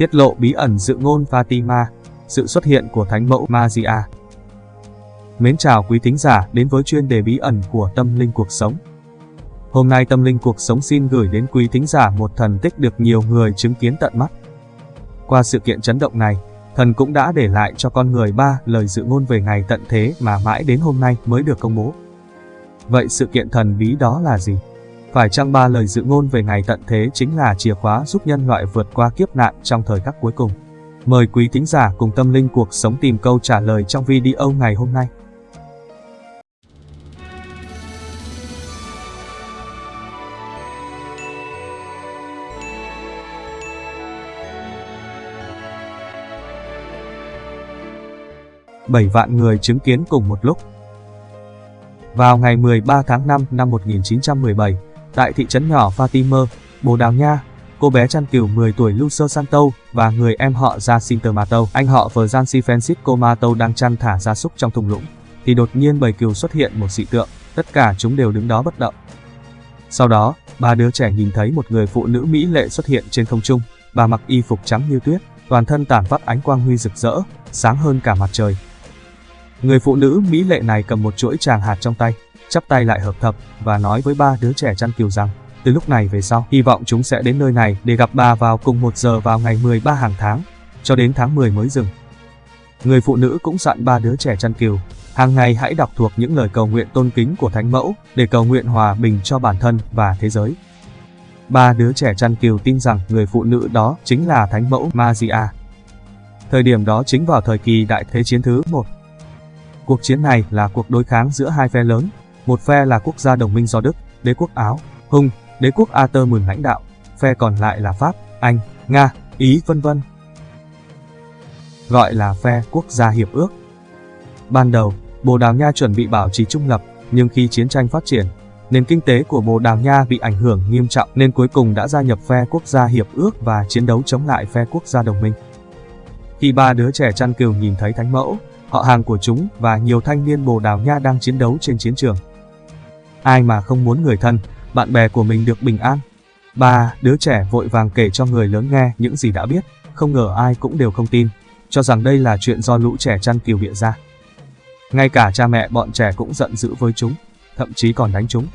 tiết lộ bí ẩn dự ngôn Fatima, sự xuất hiện của Thánh mẫu Maria. Mến chào quý thính giả đến với chuyên đề bí ẩn của tâm linh cuộc sống. Hôm nay tâm linh cuộc sống xin gửi đến quý thính giả một thần tích được nhiều người chứng kiến tận mắt. Qua sự kiện chấn động này, thần cũng đã để lại cho con người ba lời dự ngôn về ngày tận thế mà mãi đến hôm nay mới được công bố. Vậy sự kiện thần bí đó là gì? Phải chăng ba lời dự ngôn về ngày tận thế chính là chìa khóa giúp nhân loại vượt qua kiếp nạn trong thời khắc cuối cùng? Mời quý thính giả cùng tâm linh cuộc sống tìm câu trả lời trong video ngày hôm nay. bảy vạn người chứng kiến cùng một lúc. Vào ngày 13 tháng 5 năm 1917, tại thị trấn nhỏ Fatima, Bồ Đào Nha, cô bé chăn cừu 10 tuổi Lucio Santo và người em họ Jacinto Mato, anh họ Francis Francisco Mato đang chăn thả gia súc trong thùng lũng, thì đột nhiên bầy cừu xuất hiện một dị tượng, tất cả chúng đều đứng đó bất động. Sau đó, ba đứa trẻ nhìn thấy một người phụ nữ mỹ lệ xuất hiện trên không trung, bà mặc y phục trắng như tuyết, toàn thân tản phát ánh quang huy rực rỡ, sáng hơn cả mặt trời. Người phụ nữ mỹ lệ này cầm một chuỗi tràng hạt trong tay, chắp tay lại hợp thập và nói với ba đứa trẻ chăn kiều rằng, từ lúc này về sau, hy vọng chúng sẽ đến nơi này để gặp bà vào cùng một giờ vào ngày 13 hàng tháng, cho đến tháng 10 mới dừng. Người phụ nữ cũng dặn ba đứa trẻ chăn kiều hàng ngày hãy đọc thuộc những lời cầu nguyện tôn kính của Thánh Mẫu để cầu nguyện hòa bình cho bản thân và thế giới. Ba đứa trẻ chăn kiều tin rằng người phụ nữ đó chính là Thánh Mẫu Maria. Thời điểm đó chính vào thời kỳ Đại Thế Chiến thứ 1. Cuộc chiến này là cuộc đối kháng giữa hai phe lớn, một phe là quốc gia đồng minh do Đức, đế quốc Áo, Hung, đế quốc Ater mừng lãnh đạo, phe còn lại là Pháp, Anh, Nga, Ý vân vân. Gọi là phe quốc gia hiệp ước. Ban đầu, Bồ Đào Nha chuẩn bị bảo trì trung lập, nhưng khi chiến tranh phát triển, nền kinh tế của Bồ Đào Nha bị ảnh hưởng nghiêm trọng nên cuối cùng đã gia nhập phe quốc gia hiệp ước và chiến đấu chống lại phe quốc gia đồng minh. Khi ba đứa trẻ chăn cừu nhìn thấy thánh mẫu, họ hàng của chúng và nhiều thanh niên Bồ Đào Nha đang chiến đấu trên chiến trường. Ai mà không muốn người thân, bạn bè của mình được bình an. Ba đứa trẻ vội vàng kể cho người lớn nghe những gì đã biết, không ngờ ai cũng đều không tin, cho rằng đây là chuyện do lũ trẻ chăn kiều bịa ra. Ngay cả cha mẹ bọn trẻ cũng giận dữ với chúng, thậm chí còn đánh chúng.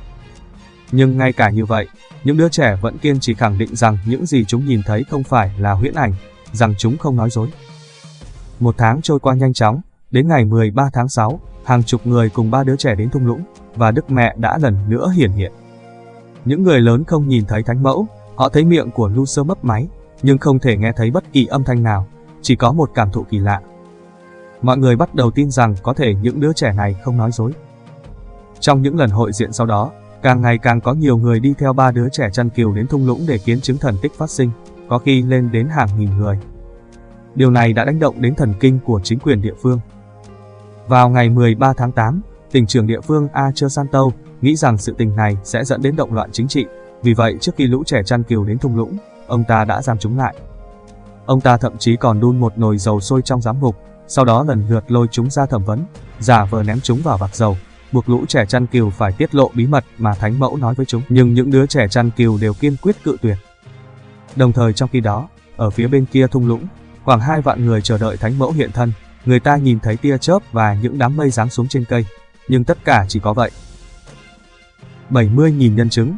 Nhưng ngay cả như vậy, những đứa trẻ vẫn kiên trì khẳng định rằng những gì chúng nhìn thấy không phải là huyễn ảnh, rằng chúng không nói dối. Một tháng trôi qua nhanh chóng, đến ngày 13 tháng 6, hàng chục người cùng ba đứa trẻ đến thung lũng, và Đức Mẹ đã lần nữa hiển hiện. Những người lớn không nhìn thấy thánh mẫu, họ thấy miệng của Lucer mấp máy, nhưng không thể nghe thấy bất kỳ âm thanh nào, chỉ có một cảm thụ kỳ lạ. Mọi người bắt đầu tin rằng có thể những đứa trẻ này không nói dối. Trong những lần hội diện sau đó, càng ngày càng có nhiều người đi theo ba đứa trẻ chăn kiều đến thung lũng để kiến chứng thần tích phát sinh, có khi lên đến hàng nghìn người. Điều này đã đánh động đến thần kinh của chính quyền địa phương. Vào ngày 13 tháng 8, tỉnh trưởng địa phương a chưa san tâu nghĩ rằng sự tình này sẽ dẫn đến động loạn chính trị, vì vậy trước khi lũ trẻ chăn kiều đến thung lũng, ông ta đã giam chúng lại. Ông ta thậm chí còn đun một nồi dầu sôi trong giám ngục, sau đó lần lượt lôi chúng ra thẩm vấn, giả vờ ném chúng vào vạc dầu, buộc lũ trẻ chăn kiều phải tiết lộ bí mật mà Thánh Mẫu nói với chúng, nhưng những đứa trẻ chăn kiều đều kiên quyết cự tuyệt. Đồng thời trong khi đó, ở phía bên kia thung lũng, khoảng hai vạn người chờ đợi Thánh Mẫu hiện thân, người ta nhìn thấy tia chớp và những đám mây giáng xuống trên cây, nhưng tất cả chỉ có vậy. 70.000 nhân chứng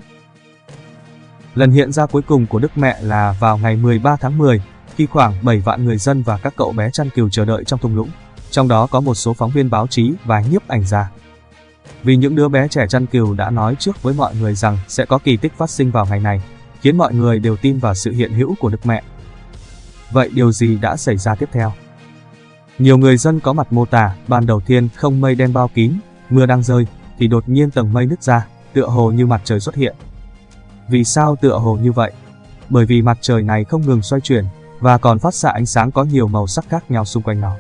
Lần hiện ra cuối cùng của Đức Mẹ là vào ngày 13 tháng 10, khi khoảng 7 vạn người dân và các cậu bé chăn cừu chờ đợi trong thung lũng, trong đó có một số phóng viên báo chí và nhiếp ảnh gia. Vì những đứa bé trẻ chăn cừu đã nói trước với mọi người rằng sẽ có kỳ tích phát sinh vào ngày này, khiến mọi người đều tin vào sự hiện hữu của Đức Mẹ. Vậy điều gì đã xảy ra tiếp theo? Nhiều người dân có mặt mô tả, ban đầu tiên không mây đen bao kín, mưa đang rơi, thì đột nhiên tầng mây nứt ra, tựa hồ như mặt trời xuất hiện. Vì sao tựa hồ như vậy? Bởi vì mặt trời này không ngừng xoay chuyển, và còn phát xạ ánh sáng có nhiều màu sắc khác nhau xung quanh nó.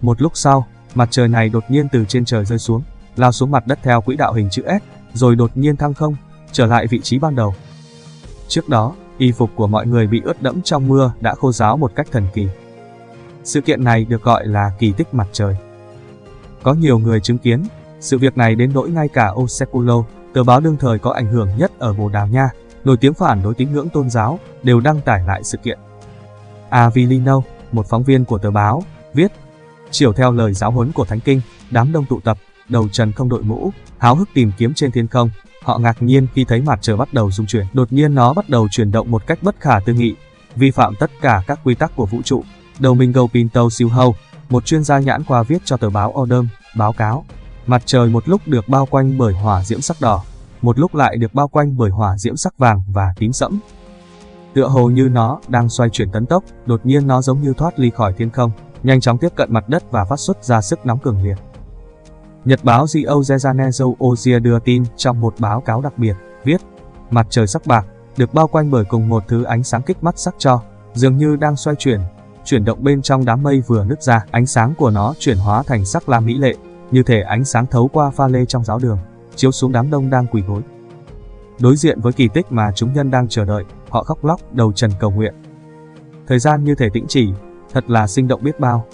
Một lúc sau, mặt trời này đột nhiên từ trên trời rơi xuống, lao xuống mặt đất theo quỹ đạo hình chữ S, rồi đột nhiên thăng không, trở lại vị trí ban đầu. Trước đó, y phục của mọi người bị ướt đẫm trong mưa đã khô ráo một cách thần kỳ. Sự kiện này được gọi là kỳ tích mặt trời. Có nhiều người chứng kiến, sự việc này đến nỗi ngay cả Oseculo, tờ báo đương thời có ảnh hưởng nhất ở Bồ Đào Nha, nổi tiếng phản đối tín ngưỡng tôn giáo, đều đăng tải lại sự kiện. Avilino, một phóng viên của tờ báo, viết Chiều theo lời giáo huấn của Thánh Kinh, đám đông tụ tập, đầu trần không đội mũ, háo hức tìm kiếm trên thiên không. Họ ngạc nhiên khi thấy mặt trời bắt đầu rung chuyển. Đột nhiên nó bắt đầu chuyển động một cách bất khả tư nghị, vi phạm tất cả các quy tắc của vũ trụ. Domingo Pinto Silhou, một chuyên gia nhãn qua viết cho tờ báo Odom, báo cáo. Mặt trời một lúc được bao quanh bởi hỏa diễm sắc đỏ, một lúc lại được bao quanh bởi hỏa diễm sắc vàng và tím sẫm. Tựa hồ như nó đang xoay chuyển tấn tốc, đột nhiên nó giống như thoát ly khỏi thiên không, nhanh chóng tiếp cận mặt đất và phát xuất ra sức nóng cường liệt. Nhật báo Rio de Ozia đưa tin trong một báo cáo đặc biệt, viết Mặt trời sắc bạc, được bao quanh bởi cùng một thứ ánh sáng kích mắt sắc cho, dường như đang xoay chuyển, chuyển động bên trong đám mây vừa nứt ra, ánh sáng của nó chuyển hóa thành sắc lam mỹ lệ, như thể ánh sáng thấu qua pha lê trong giáo đường, chiếu xuống đám đông đang quỳ gối. Đối diện với kỳ tích mà chúng nhân đang chờ đợi, họ khóc lóc, đầu trần cầu nguyện. Thời gian như thể tĩnh chỉ, thật là sinh động biết bao.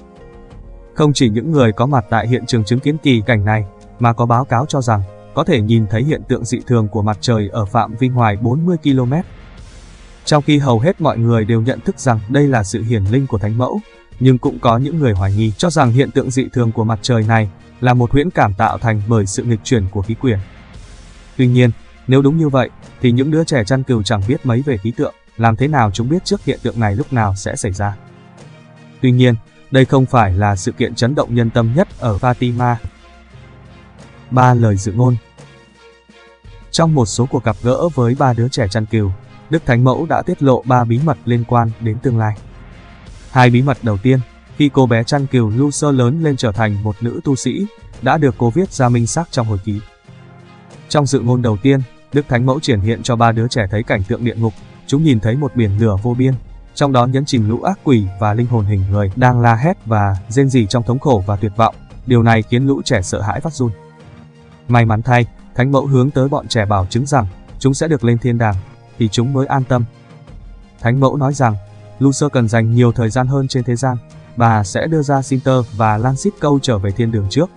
Không chỉ những người có mặt tại hiện trường chứng kiến kỳ cảnh này, mà có báo cáo cho rằng có thể nhìn thấy hiện tượng dị thường của mặt trời ở phạm vi ngoài 40 km. Trong khi hầu hết mọi người đều nhận thức rằng đây là sự hiển linh của Thánh Mẫu, nhưng cũng có những người hoài nghi cho rằng hiện tượng dị thường của mặt trời này là một huyễn cảm tạo thành bởi sự nghịch chuyển của khí quyển. Tuy nhiên, nếu đúng như vậy, thì những đứa trẻ chăn cừu chẳng biết mấy về khí tượng, làm thế nào chúng biết trước hiện tượng này lúc nào sẽ xảy ra. Tuy nhiên, đây không phải là sự kiện chấn động nhân tâm nhất ở Fatima. Ba lời dự ngôn Trong một số cuộc gặp gỡ với ba đứa trẻ chăn cừu, Đức Thánh Mẫu đã tiết lộ ba bí mật liên quan đến tương lai. Hai bí mật đầu tiên, khi cô bé chăn cừu Lucer lớn lên trở thành một nữ tu sĩ, đã được cô viết ra minh xác trong hồi ký. Trong dự ngôn đầu tiên, Đức Thánh Mẫu triển hiện cho ba đứa trẻ thấy cảnh tượng địa ngục, chúng nhìn thấy một biển lửa vô biên, trong đó nhấn chìm lũ ác quỷ và linh hồn hình người đang la hét và rên rỉ trong thống khổ và tuyệt vọng. Điều này khiến lũ trẻ sợ hãi phát run. May mắn thay, Thánh Mẫu hướng tới bọn trẻ bảo chứng rằng chúng sẽ được lên thiên đàng, thì chúng mới an tâm. Thánh Mẫu nói rằng, Lucer cần dành nhiều thời gian hơn trên thế gian, bà sẽ đưa ra Sinter và Lancet câu trở về thiên đường trước.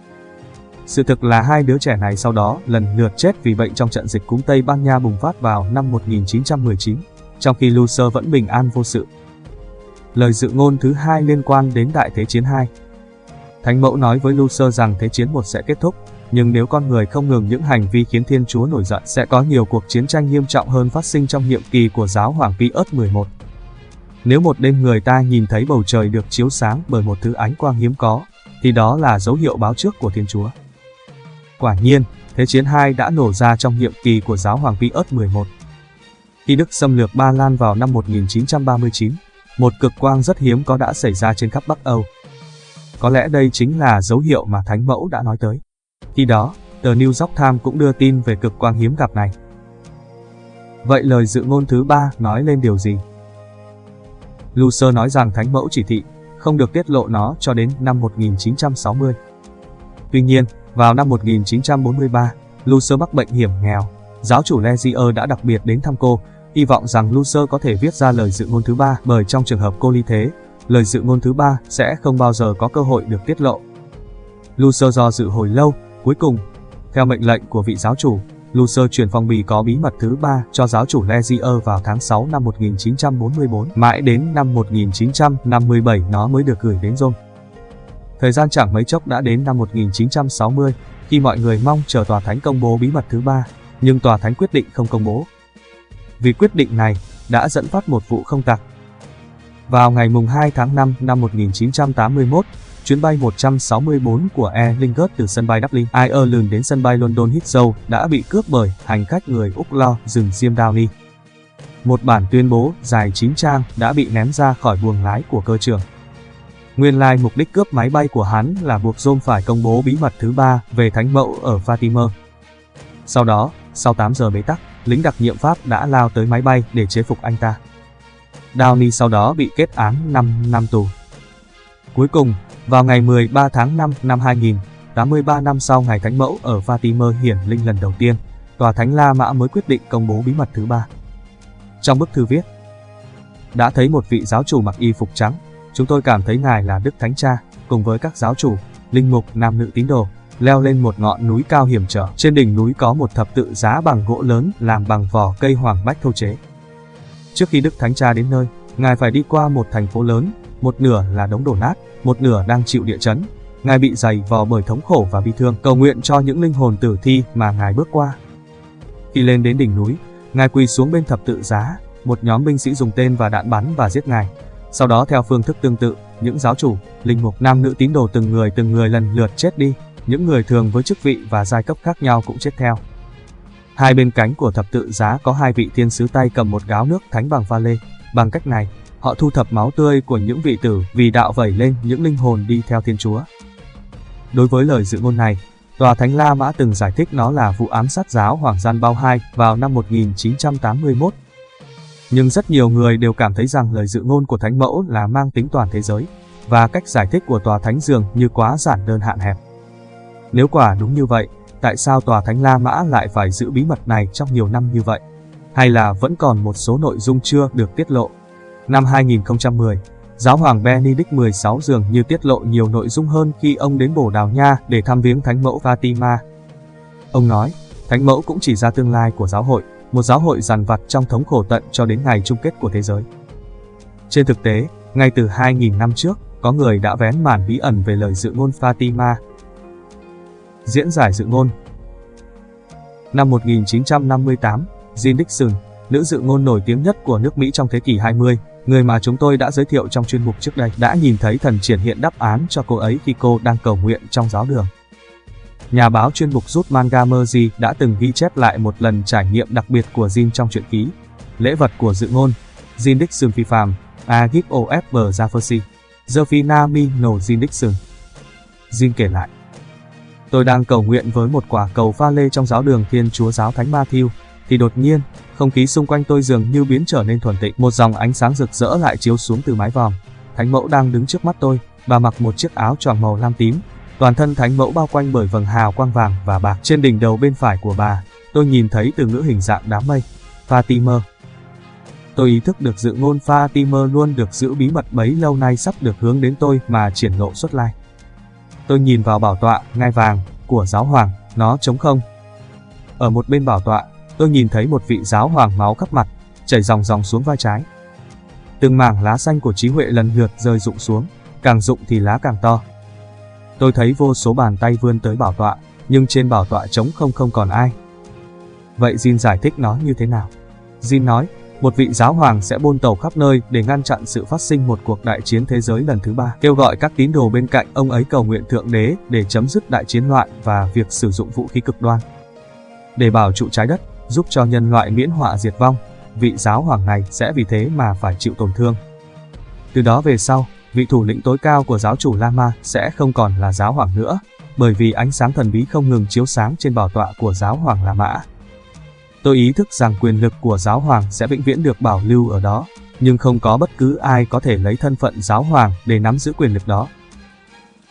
Sự thực là hai đứa trẻ này sau đó lần lượt chết vì bệnh trong trận dịch cúm Tây Ban Nha bùng phát vào năm 1919 trong khi Lucer vẫn bình an vô sự. Lời dự ngôn thứ hai liên quan đến Đại Thế Chiến 2. Thánh Mẫu nói với Lucer rằng Thế Chiến 1 sẽ kết thúc, nhưng nếu con người không ngừng những hành vi khiến Thiên Chúa nổi giận sẽ có nhiều cuộc chiến tranh nghiêm trọng hơn phát sinh trong nhiệm kỳ của giáo hoàng Pius 11. Nếu một đêm người ta nhìn thấy bầu trời được chiếu sáng bởi một thứ ánh quang hiếm có, thì đó là dấu hiệu báo trước của Thiên Chúa. Quả nhiên, Thế chiến 2 đã nổ ra trong nhiệm kỳ của giáo hoàng Pius 11. Khi Đức xâm lược Ba Lan vào năm 1939, một cực quang rất hiếm có đã xảy ra trên khắp Bắc Âu. Có lẽ đây chính là dấu hiệu mà Thánh Mẫu đã nói tới. Khi đó, tờ New York Times cũng đưa tin về cực quang hiếm gặp này. Vậy lời dự ngôn thứ ba nói lên điều gì? Lucer nói rằng Thánh Mẫu chỉ thị không được tiết lộ nó cho đến năm 1960. Tuy nhiên, vào năm 1943, Lucer mắc bệnh hiểm nghèo. Giáo chủ Lezier đã đặc biệt đến thăm cô hy vọng rằng Lucer có thể viết ra lời dự ngôn thứ ba bởi trong trường hợp cô ly thế, lời dự ngôn thứ ba sẽ không bao giờ có cơ hội được tiết lộ. Lucer do dự hồi lâu, cuối cùng, theo mệnh lệnh của vị giáo chủ, Lucer truyền phong bì có bí mật thứ ba cho giáo chủ Lezier vào tháng 6 năm 1944, mãi đến năm 1957 nó mới được gửi đến Rome. Thời gian chẳng mấy chốc đã đến năm 1960, khi mọi người mong chờ tòa thánh công bố bí mật thứ ba, nhưng tòa thánh quyết định không công bố vì quyết định này đã dẫn phát một vụ không tặc. Vào ngày mùng 2 tháng 5 năm 1981, chuyến bay 164 của Air Lingus từ sân bay Dublin, Ireland đến sân bay London Heathrow đã bị cướp bởi hành khách người Úc lo dừng Diêm Downey. Một bản tuyên bố dài 9 trang đã bị ném ra khỏi buồng lái của cơ trưởng. Nguyên lai mục đích cướp máy bay của hắn là buộc Rome phải công bố bí mật thứ ba về thánh mẫu ở Fatima. Sau đó, sau 8 giờ bế tắc, lính đặc nhiệm Pháp đã lao tới máy bay để chế phục anh ta. Downey sau đó bị kết án 5 năm tù. Cuối cùng, vào ngày 13 tháng 5 năm 2000, 83 năm sau ngày Thánh Mẫu ở Fatima hiển linh lần đầu tiên, Tòa Thánh La Mã mới quyết định công bố bí mật thứ ba. Trong bức thư viết, đã thấy một vị giáo chủ mặc y phục trắng, chúng tôi cảm thấy ngài là Đức Thánh Cha, cùng với các giáo chủ, linh mục, nam nữ tín đồ, leo lên một ngọn núi cao hiểm trở. Trên đỉnh núi có một thập tự giá bằng gỗ lớn làm bằng vỏ cây hoàng bách thô chế. Trước khi Đức Thánh Cha đến nơi, Ngài phải đi qua một thành phố lớn, một nửa là đống đổ nát, một nửa đang chịu địa chấn. Ngài bị dày vò bởi thống khổ và bi thương, cầu nguyện cho những linh hồn tử thi mà Ngài bước qua. Khi lên đến đỉnh núi, Ngài quỳ xuống bên thập tự giá, một nhóm binh sĩ dùng tên và đạn bắn và giết Ngài. Sau đó theo phương thức tương tự, những giáo chủ, linh mục, nam nữ tín đồ từng người từng người lần lượt chết đi, những người thường với chức vị và giai cấp khác nhau cũng chết theo. Hai bên cánh của thập tự giá có hai vị thiên sứ tay cầm một gáo nước thánh bằng pha lê. Bằng cách này, họ thu thập máu tươi của những vị tử vì đạo vẩy lên những linh hồn đi theo Thiên Chúa. Đối với lời dự ngôn này, Tòa Thánh La Mã từng giải thích nó là vụ ám sát giáo Hoàng Gian Bao II vào năm 1981. Nhưng rất nhiều người đều cảm thấy rằng lời dự ngôn của Thánh Mẫu là mang tính toàn thế giới, và cách giải thích của Tòa Thánh Dường như quá giản đơn hạn hẹp. Nếu quả đúng như vậy, tại sao Tòa Thánh La Mã lại phải giữ bí mật này trong nhiều năm như vậy? Hay là vẫn còn một số nội dung chưa được tiết lộ? Năm 2010, Giáo hoàng Benedict XVI dường như tiết lộ nhiều nội dung hơn khi ông đến Bồ Đào Nha để thăm viếng Thánh mẫu Fatima. Ông nói, Thánh mẫu cũng chỉ ra tương lai của giáo hội, một giáo hội dằn vặt trong thống khổ tận cho đến ngày chung kết của thế giới. Trên thực tế, ngay từ 2.000 năm trước, có người đã vén màn bí ẩn về lời dự ngôn Fatima. Diễn giải dự ngôn Năm 1958, Jean Dixon, nữ dự ngôn nổi tiếng nhất của nước Mỹ trong thế kỷ 20, người mà chúng tôi đã giới thiệu trong chuyên mục trước đây, đã nhìn thấy thần triển hiện đáp án cho cô ấy khi cô đang cầu nguyện trong giáo đường. Nhà báo chuyên mục rút manga Montgomery đã từng ghi chép lại một lần trải nghiệm đặc biệt của Jin trong truyện ký. Lễ vật của dự ngôn, Jin Dixon phi phàm, A Gift of Jefferson, Zerfina No Jin Dixon. Jin kể lại. Tôi đang cầu nguyện với một quả cầu pha lê trong giáo đường Thiên Chúa Giáo Thánh Matthew, thì đột nhiên, không khí xung quanh tôi dường như biến trở nên thuần tịnh. Một dòng ánh sáng rực rỡ lại chiếu xuống từ mái vòm. Thánh mẫu đang đứng trước mắt tôi, bà mặc một chiếc áo choàng màu lam tím. Toàn thân thánh mẫu bao quanh bởi vầng hào quang vàng và bạc. Trên đỉnh đầu bên phải của bà, tôi nhìn thấy từ ngữ hình dạng đám mây. Fatima. Tôi ý thức được dự ngôn Fatima luôn được giữ bí mật bấy lâu nay sắp được hướng đến tôi mà triển lộ xuất lai. Tôi nhìn vào bảo tọa, ngai vàng, của giáo hoàng, nó trống không. Ở một bên bảo tọa, tôi nhìn thấy một vị giáo hoàng máu khắp mặt, chảy dòng dòng xuống vai trái. Từng mảng lá xanh của trí huệ lần lượt rơi rụng xuống, càng rụng thì lá càng to. Tôi thấy vô số bàn tay vươn tới bảo tọa, nhưng trên bảo tọa trống không không còn ai. Vậy Jin giải thích nó như thế nào? Jin nói, một vị giáo hoàng sẽ bôn tàu khắp nơi để ngăn chặn sự phát sinh một cuộc đại chiến thế giới lần thứ ba, kêu gọi các tín đồ bên cạnh ông ấy cầu nguyện thượng đế để chấm dứt đại chiến loạn và việc sử dụng vũ khí cực đoan. Để bảo trụ trái đất, giúp cho nhân loại miễn họa diệt vong, vị giáo hoàng này sẽ vì thế mà phải chịu tổn thương. Từ đó về sau, vị thủ lĩnh tối cao của giáo chủ Lama sẽ không còn là giáo hoàng nữa, bởi vì ánh sáng thần bí không ngừng chiếu sáng trên bảo tọa của giáo hoàng La Mã. Tôi ý thức rằng quyền lực của giáo hoàng sẽ vĩnh viễn được bảo lưu ở đó, nhưng không có bất cứ ai có thể lấy thân phận giáo hoàng để nắm giữ quyền lực đó.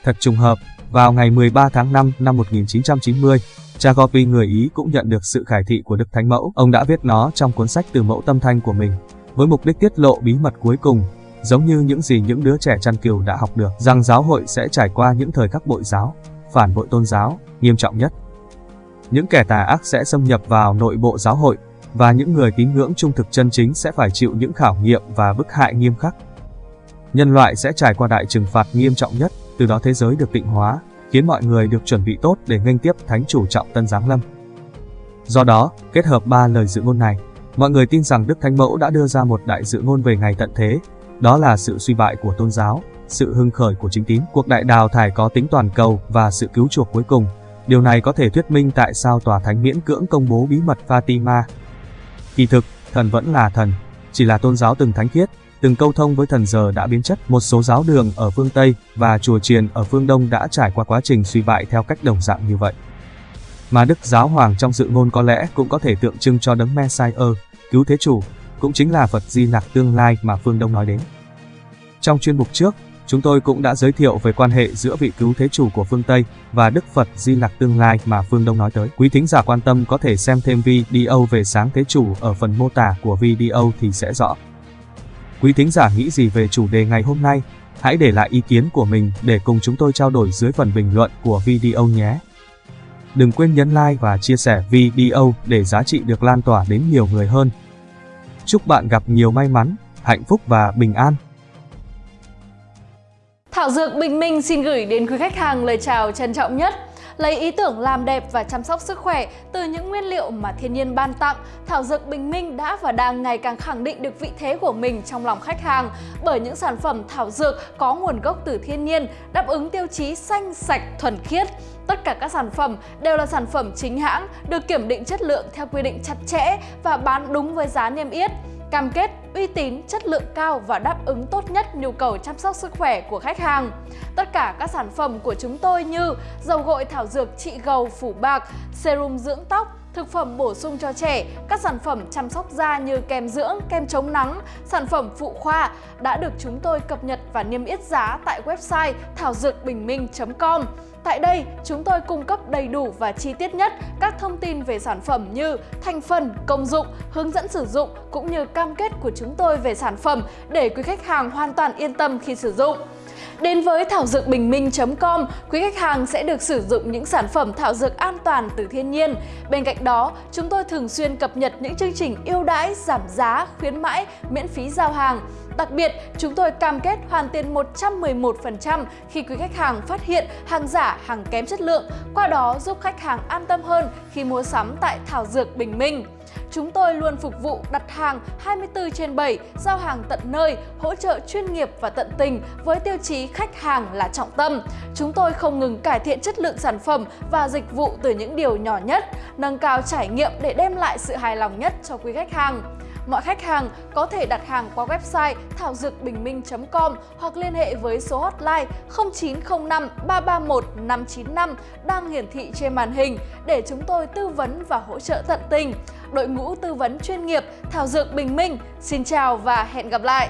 Thật trùng hợp, vào ngày 13 tháng 5 năm 1990, Jacopi người Ý cũng nhận được sự khải thị của Đức Thánh Mẫu. Ông đã viết nó trong cuốn sách từ mẫu tâm thanh của mình, với mục đích tiết lộ bí mật cuối cùng, giống như những gì những đứa trẻ chăn kiều đã học được, rằng giáo hội sẽ trải qua những thời khắc bội giáo, phản bội tôn giáo, nghiêm trọng nhất. Những kẻ tà ác sẽ xâm nhập vào nội bộ giáo hội, và những người tín ngưỡng trung thực chân chính sẽ phải chịu những khảo nghiệm và bức hại nghiêm khắc. Nhân loại sẽ trải qua đại trừng phạt nghiêm trọng nhất, từ đó thế giới được tịnh hóa, khiến mọi người được chuẩn bị tốt để nghênh tiếp Thánh chủ trọng tân giáng lâm. Do đó, kết hợp ba lời dự ngôn này, mọi người tin rằng Đức Thánh Mẫu đã đưa ra một đại dự ngôn về ngày tận thế, đó là sự suy bại của tôn giáo, sự hưng khởi của chính tín, cuộc đại đào thải có tính toàn cầu và sự cứu chuộc cuối cùng. Điều này có thể thuyết minh tại sao tòa thánh miễn cưỡng công bố bí mật Fatima. Kỳ thực, thần vẫn là thần, chỉ là tôn giáo từng thánh khiết, từng câu thông với thần giờ đã biến chất. Một số giáo đường ở phương Tây và chùa chiền ở phương Đông đã trải qua quá trình suy bại theo cách đồng dạng như vậy. Mà Đức Giáo Hoàng trong dự ngôn có lẽ cũng có thể tượng trưng cho đấng Messiah, cứu thế chủ, cũng chính là Phật Di Lặc tương lai mà phương Đông nói đến. Trong chuyên mục trước, chúng tôi cũng đã giới thiệu về quan hệ giữa vị cứu thế chủ của phương Tây và Đức Phật Di Lặc tương lai mà phương Đông nói tới. Quý thính giả quan tâm có thể xem thêm video về sáng thế chủ ở phần mô tả của video thì sẽ rõ. Quý thính giả nghĩ gì về chủ đề ngày hôm nay? Hãy để lại ý kiến của mình để cùng chúng tôi trao đổi dưới phần bình luận của video nhé. Đừng quên nhấn like và chia sẻ video để giá trị được lan tỏa đến nhiều người hơn. Chúc bạn gặp nhiều may mắn, hạnh phúc và bình an. Thảo Dược Bình Minh xin gửi đến quý khách hàng lời chào trân trọng nhất. Lấy ý tưởng làm đẹp và chăm sóc sức khỏe từ những nguyên liệu mà thiên nhiên ban tặng, Thảo Dược Bình Minh đã và đang ngày càng khẳng định được vị thế của mình trong lòng khách hàng bởi những sản phẩm thảo dược có nguồn gốc từ thiên nhiên, đáp ứng tiêu chí xanh, sạch, thuần khiết. Tất cả các sản phẩm đều là sản phẩm chính hãng, được kiểm định chất lượng theo quy định chặt chẽ và bán đúng với giá niêm yết cam kết uy tín, chất lượng cao và đáp ứng tốt nhất nhu cầu chăm sóc sức khỏe của khách hàng. Tất cả các sản phẩm của chúng tôi như dầu gội thảo dược trị gầu phủ bạc, serum dưỡng tóc, thực phẩm bổ sung cho trẻ, các sản phẩm chăm sóc da như kem dưỡng, kem chống nắng, sản phẩm phụ khoa đã được chúng tôi cập nhật và niêm yết giá tại website thảo dược bình minh.com. Tại đây, chúng tôi cung cấp đầy đủ và chi tiết nhất các thông tin về sản phẩm như thành phần, công dụng, hướng dẫn sử dụng cũng như cam kết của chúng tôi về sản phẩm để quý khách hàng hoàn toàn yên tâm khi sử dụng. Đến với thảo dược bình minh.com, quý khách hàng sẽ được sử dụng những sản phẩm thảo dược an toàn từ thiên nhiên. Bên cạnh đó, chúng tôi thường xuyên cập nhật những chương trình ưu đãi, giảm giá, khuyến mãi, miễn phí giao hàng. Đặc biệt, chúng tôi cam kết hoàn tiền 111% khi quý khách hàng phát hiện hàng giả, hàng kém chất lượng, qua đó giúp khách hàng an tâm hơn khi mua sắm tại Thảo Dược Bình Minh. Chúng tôi luôn phục vụ đặt hàng 24 trên 7, giao hàng tận nơi, hỗ trợ chuyên nghiệp và tận tình với tiêu chí khách hàng là trọng tâm. Chúng tôi không ngừng cải thiện chất lượng sản phẩm và dịch vụ từ những điều nhỏ nhất, nâng cao trải nghiệm để đem lại sự hài lòng nhất cho quý khách hàng. Mọi khách hàng có thể đặt hàng qua website thảo dược bình minh.com hoặc liên hệ với số hotline 0905 331 595 đang hiển thị trên màn hình để chúng tôi tư vấn và hỗ trợ tận tình. Đội ngũ tư vấn chuyên nghiệp Thảo Dược Bình Minh, xin chào và hẹn gặp lại!